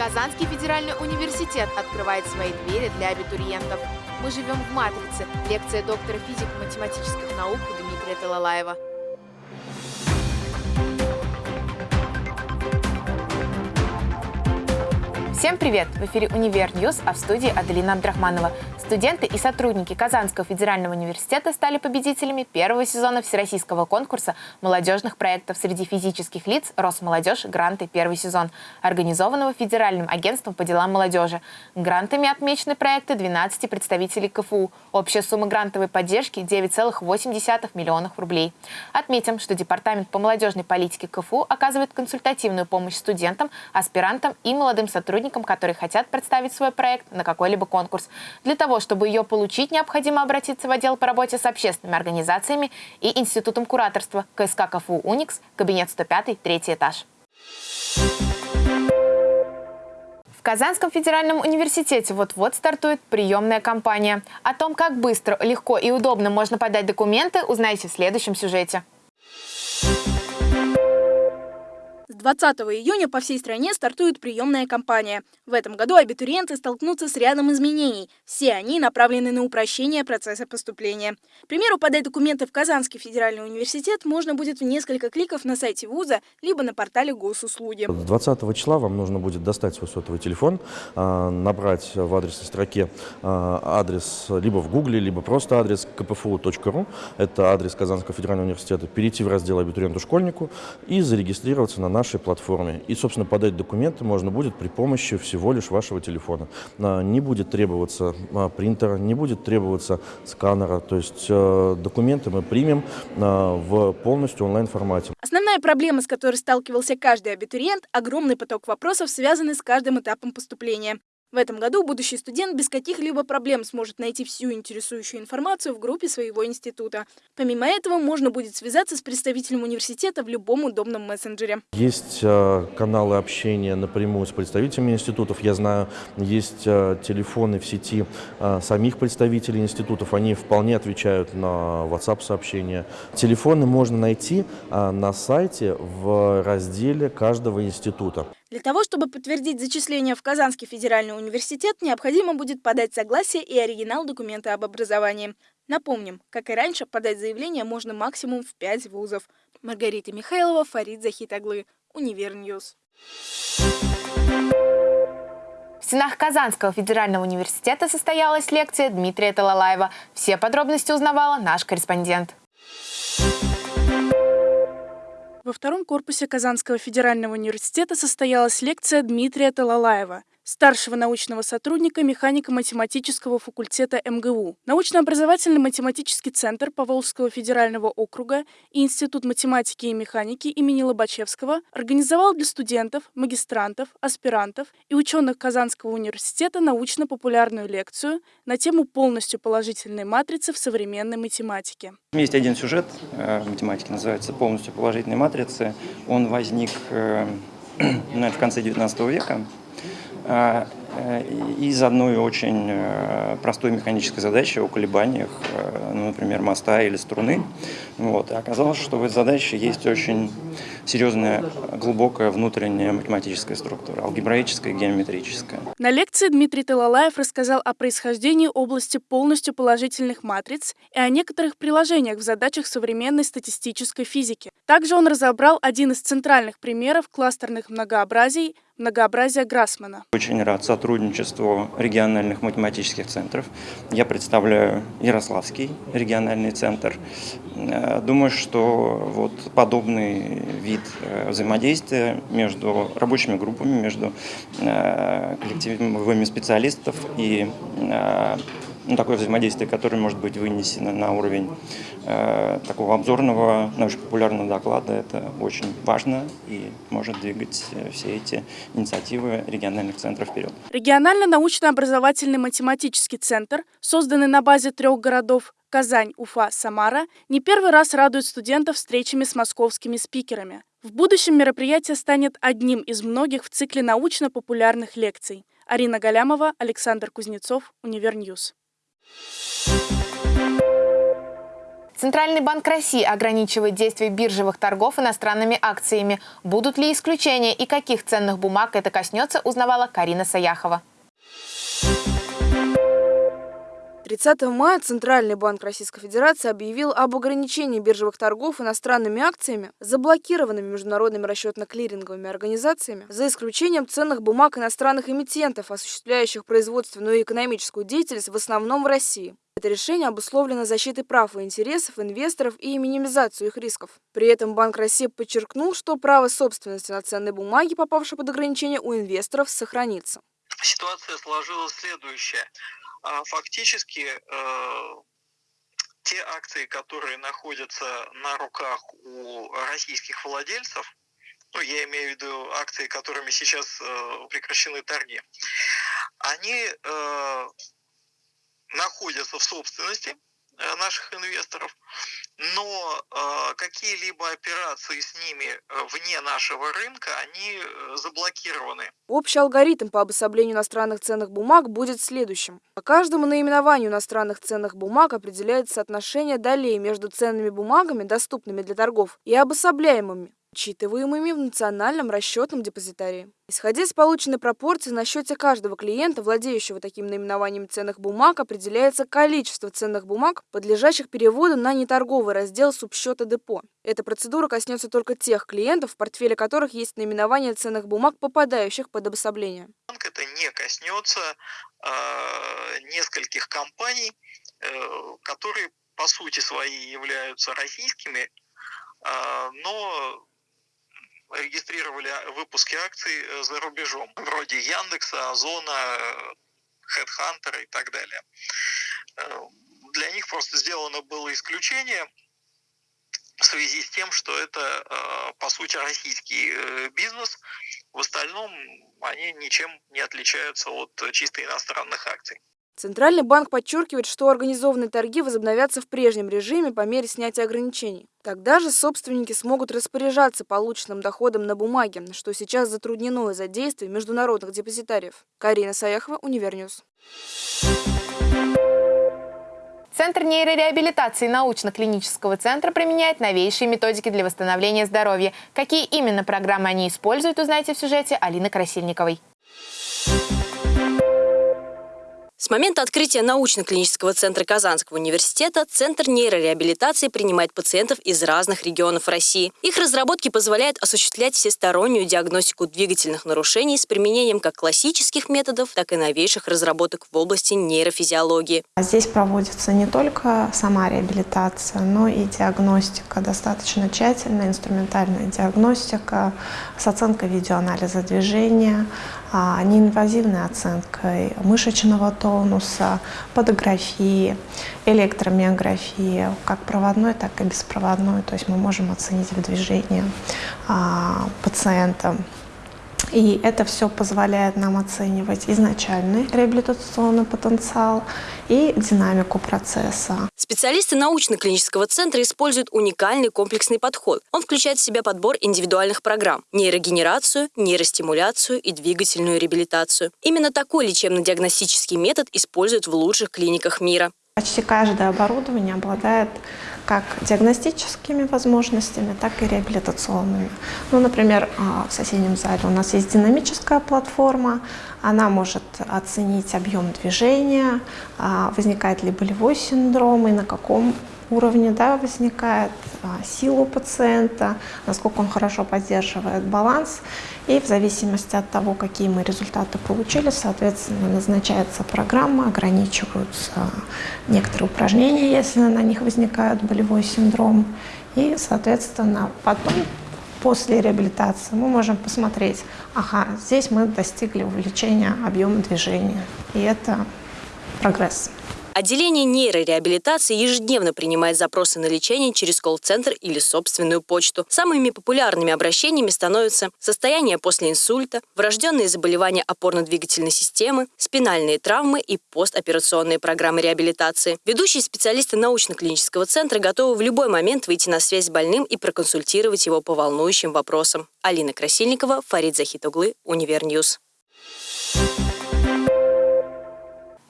Казанский федеральный университет открывает свои двери для абитуриентов. Мы живем в «Матрице» – лекция доктора физико-математических наук Дмитрия Талалаева. Всем привет! В эфире «Univer News», а в студии Аделина Абдрахманова. Студенты и сотрудники Казанского федерального университета стали победителями первого сезона всероссийского конкурса молодежных проектов среди физических лиц «Росмолодежь. Гранты. Первый сезон», организованного Федеральным агентством по делам молодежи. Грантами отмечены проекты 12 представителей КФУ. Общая сумма грантовой поддержки – 9,8 миллионов рублей. Отметим, что Департамент по молодежной политике КФУ оказывает консультативную помощь студентам, аспирантам и молодым сотрудникам, которые хотят представить свой проект на какой-либо конкурс. Для того, чтобы ее получить, необходимо обратиться в отдел по работе с общественными организациями и Институтом кураторства КСК КФУ «Уникс», кабинет 105, третий этаж. В Казанском федеральном университете вот-вот стартует приемная кампания. О том, как быстро, легко и удобно можно подать документы, узнаете в следующем сюжете. 20 июня по всей стране стартует приемная кампания. В этом году абитуриенты столкнутся с рядом изменений. Все они направлены на упрощение процесса поступления. К примеру, подать документы в Казанский федеральный университет можно будет в несколько кликов на сайте вуза, либо на портале госуслуги. 20 числа вам нужно будет достать свой сотовый телефон, а, набрать в адресной строке а, адрес либо в гугле, либо просто адрес kpfu.ru, это адрес Казанского федерального университета, перейти в раздел абитуриенту-школьнику и зарегистрироваться на наш нашей платформе. И, собственно, подать документы можно будет при помощи всего лишь вашего телефона. А, не будет требоваться а, принтера, не будет требоваться сканера. То есть э, документы мы примем а, в полностью онлайн-формате. Основная проблема, с которой сталкивался каждый абитуриент – огромный поток вопросов, связанный с каждым этапом поступления. В этом году будущий студент без каких-либо проблем сможет найти всю интересующую информацию в группе своего института. Помимо этого, можно будет связаться с представителем университета в любом удобном мессенджере. Есть э, каналы общения напрямую с представителями институтов. Я знаю, есть э, телефоны в сети э, самих представителей институтов. Они вполне отвечают на WhatsApp-сообщения. Телефоны можно найти на сайте в разделе каждого института. Для того, чтобы подтвердить зачисление в Казанский федеральный университет, необходимо будет подать согласие и оригинал документа об образовании. Напомним, как и раньше, подать заявление можно максимум в 5 вузов. Маргарита Михайлова, Фарид Захитаглы, Univer News. В стенах Казанского федерального университета состоялась лекция Дмитрия Талалаева. Все подробности узнавала наш корреспондент. Во втором корпусе Казанского федерального университета состоялась лекция Дмитрия Талалаева старшего научного сотрудника механико-математического факультета МГУ, научно-образовательный математический центр Поволжского федерального округа и Институт математики и механики имени Лобачевского организовал для студентов, магистрантов, аспирантов и ученых Казанского университета научно-популярную лекцию на тему полностью положительной матрицы в современной математике. Есть один сюжет э, математики, называется «Полностью положительной матрицы». Он возник э, ну, в конце XIX века из одной очень э, простой механической задачи о колебаниях, э, ну, например, моста или струны. Вот. И оказалось, что в этой задаче есть очень серьезная, глубокая внутренняя математическая структура, алгебраическая и геометрическая. На лекции Дмитрий Талалаев рассказал о происхождении области полностью положительных матриц и о некоторых приложениях в задачах современной статистической физики. Также он разобрал один из центральных примеров кластерных многообразий – многообразия Грассмана. Очень рад сотрудничеству региональных математических центров. Я представляю Ярославский региональный центр. Э, думаю, что вот подобный вид э, взаимодействия между рабочими группами, между э, коллективами специалистов и ну, такое взаимодействие, которое может быть вынесено на уровень э, такого обзорного, научно-популярного доклада, это очень важно и может двигать э, все эти инициативы региональных центров вперед. Регионально-научно-образовательный математический центр, созданный на базе трех городов Казань, Уфа, Самара, не первый раз радует студентов встречами с московскими спикерами. В будущем мероприятие станет одним из многих в цикле научно-популярных лекций. Арина Галямова, Александр Кузнецов, Univer News. Центральный банк России ограничивает действие биржевых торгов иностранными акциями. Будут ли исключения и каких ценных бумаг это коснется, узнавала Карина Саяхова. 30 мая Центральный банк Российской Федерации объявил об ограничении биржевых торгов иностранными акциями, заблокированными международными расчетно-клиринговыми организациями, за исключением ценных бумаг иностранных эмитентов, осуществляющих производственную и экономическую деятельность в основном в России. Это решение обусловлено защитой прав и интересов инвесторов и минимизацию их рисков. При этом Банк России подчеркнул, что право собственности на ценные бумаги, попавшие под ограничение, у инвесторов сохранится. Ситуация сложилась следующая. А фактически э, те акции, которые находятся на руках у российских владельцев, ну, я имею в виду акции, которыми сейчас э, прекращены торги, они э, находятся в собственности наших инвесторов, но э, какие-либо операции с ними э, вне нашего рынка, они э, заблокированы. Общий алгоритм по обособлению иностранных ценных бумаг будет следующим. По каждому наименованию иностранных ценных бумаг определяется соотношение долей между ценными бумагами, доступными для торгов, и обособляемыми учитываемыми в национальном расчетном депозитарии. Исходя из полученной пропорции, на счете каждого клиента, владеющего таким наименованием ценных бумаг, определяется количество ценных бумаг, подлежащих переводу на неторговый раздел субсчета депо. Эта процедура коснется только тех клиентов, в портфеле которых есть наименование ценных бумаг, попадающих под обособление. Это не коснется э, нескольких компаний, э, которые по сути своей являются российскими, э, но регистрировали выпуски акций э, за рубежом, вроде Яндекса, Озона, Headhunter и так далее. Э, для них просто сделано было исключение в связи с тем, что это, э, по сути, российский бизнес. В остальном они ничем не отличаются от чисто иностранных акций. Центральный банк подчеркивает, что организованные торги возобновятся в прежнем режиме по мере снятия ограничений. Тогда же собственники смогут распоряжаться полученным доходом на бумаге, что сейчас затруднено из-за действий международных депозитариев. Карина Саяхова, Univer News. Центр нейрореабилитации научно-клинического центра применяет новейшие методики для восстановления здоровья. Какие именно программы они используют, узнаете в сюжете Алины Красильниковой. С момента открытия научно-клинического центра Казанского университета Центр нейрореабилитации принимает пациентов из разных регионов России. Их разработки позволяют осуществлять всестороннюю диагностику двигательных нарушений с применением как классических методов, так и новейших разработок в области нейрофизиологии. Здесь проводится не только сама реабилитация, но и диагностика, достаточно тщательная инструментальная диагностика с оценкой видеоанализа движения, а, неинвазивной оценкой мышечного тонуса, подографии, электромиографии, как проводной, так и беспроводной. То есть мы можем оценить в движении а, пациента. И это все позволяет нам оценивать изначальный реабилитационный потенциал и динамику процесса. Специалисты научно-клинического центра используют уникальный комплексный подход. Он включает в себя подбор индивидуальных программ, нейрогенерацию, нейростимуляцию и двигательную реабилитацию. Именно такой лечебно-диагностический метод используют в лучших клиниках мира. Почти каждое оборудование обладает как диагностическими возможностями, так и реабилитационными. Ну, например, а, в соседнем зале у нас есть динамическая платформа, она может оценить объем движения, а, возникает ли болевой синдром и на каком уровне да, возникает а, сила у пациента, насколько он хорошо поддерживает баланс. И в зависимости от того, какие мы результаты получили, соответственно, назначается программа, ограничиваются некоторые упражнения, если на них возникает болевой синдром. И, соответственно, потом после реабилитации мы можем посмотреть, ага, здесь мы достигли увеличения объема движения, и это прогресс. Отделение нейрореабилитации ежедневно принимает запросы на лечение через колл-центр или собственную почту. Самыми популярными обращениями становятся состояние после инсульта, врожденные заболевания опорно-двигательной системы, спинальные травмы и постоперационные программы реабилитации. Ведущие специалисты научно-клинического центра готовы в любой момент выйти на связь с больным и проконсультировать его по волнующим вопросам. Алина Красильникова, Фарид Захитоглы, Univer News.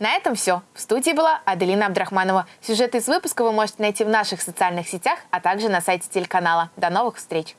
На этом все. В студии была Аделина Абдрахманова. Сюжеты из выпуска вы можете найти в наших социальных сетях, а также на сайте телеканала. До новых встреч!